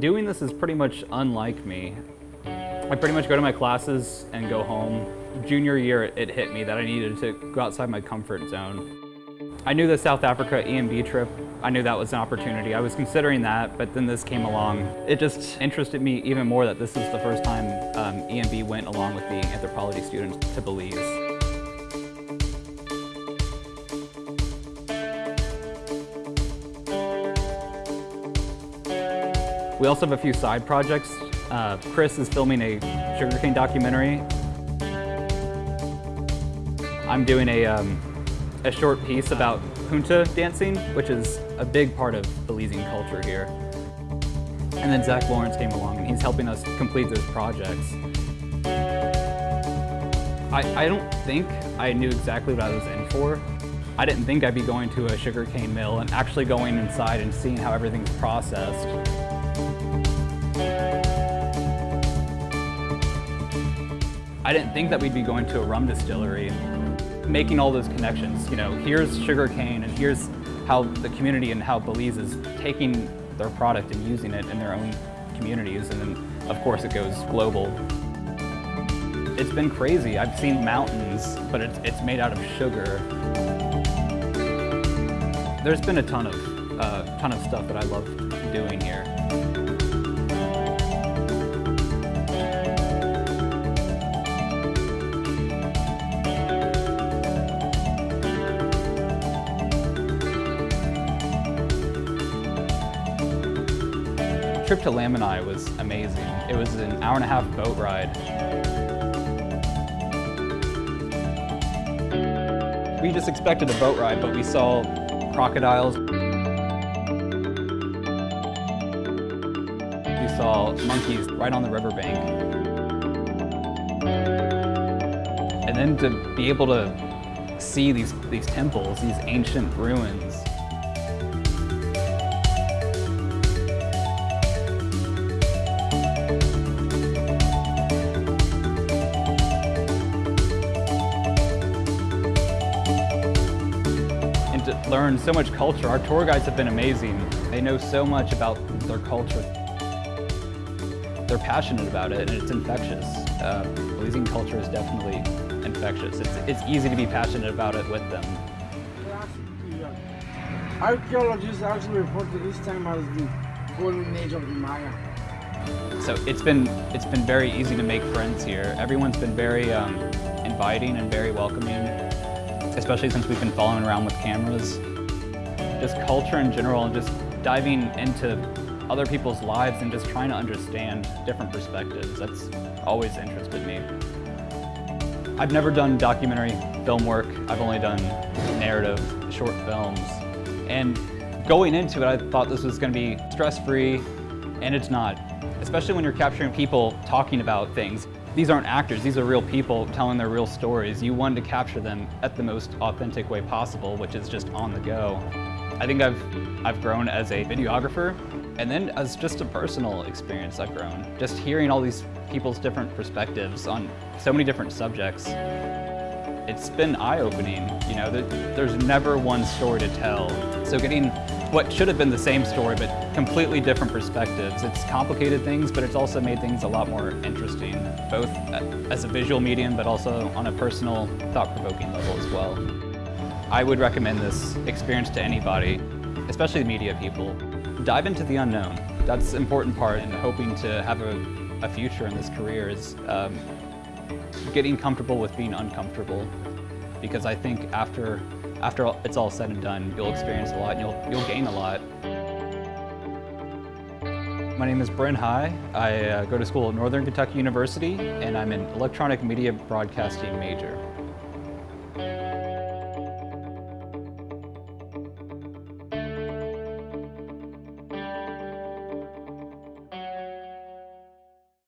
Doing this is pretty much unlike me. I pretty much go to my classes and go home. Junior year, it hit me that I needed to go outside my comfort zone. I knew the South Africa EMB trip, I knew that was an opportunity. I was considering that, but then this came along. It just interested me even more that this is the first time um, EMB went along with the anthropology students to Belize. We also have a few side projects. Uh, Chris is filming a sugarcane documentary. I'm doing a, um, a short piece about punta dancing, which is a big part of Belizean culture here. And then Zach Lawrence came along and he's helping us complete those projects. I, I don't think I knew exactly what I was in for. I didn't think I'd be going to a sugarcane mill and actually going inside and seeing how everything's processed. I didn't think that we'd be going to a rum distillery, making all those connections. You know, here's sugarcane and here's how the community and how Belize is taking their product and using it in their own communities. And then, of course, it goes global. It's been crazy. I've seen mountains, but it's, it's made out of sugar. There's been a ton of, uh, ton of stuff that I love doing here. Trip to Lamanai was amazing. It was an hour and a half boat ride. We just expected a boat ride, but we saw crocodiles. We saw monkeys right on the riverbank. And then to be able to see these, these temples, these ancient ruins, learn so much culture. Our tour guides have been amazing. They know so much about their culture. They're passionate about it and it's infectious. Uh, Belizean culture is definitely infectious. It's, it's easy to be passionate about it with them. Archaeologists actually report to this time as the golden age of the Maya. So it's been it's been very easy to make friends here. Everyone's been very um, inviting and very welcoming especially since we've been following around with cameras. Just culture in general and just diving into other people's lives and just trying to understand different perspectives. That's always interested me. I've never done documentary film work. I've only done narrative short films. And going into it, I thought this was going to be stress-free, and it's not. Especially when you're capturing people talking about things. These aren't actors, these are real people telling their real stories. You want to capture them at the most authentic way possible, which is just on the go. I think I've, I've grown as a videographer, and then as just a personal experience I've grown. Just hearing all these people's different perspectives on so many different subjects, it's been eye-opening. You know, there's never one story to tell. So getting what should have been the same story, but completely different perspectives. It's complicated things, but it's also made things a lot more interesting, both as a visual medium, but also on a personal, thought-provoking level as well. I would recommend this experience to anybody, especially media people. Dive into the unknown. That's an important part in hoping to have a, a future in this career is um, getting comfortable with being uncomfortable. Because I think after after it's all said and done, you'll experience a lot and you'll, you'll gain a lot. My name is Bryn High. I uh, go to school at Northern Kentucky University and I'm an electronic media broadcasting major.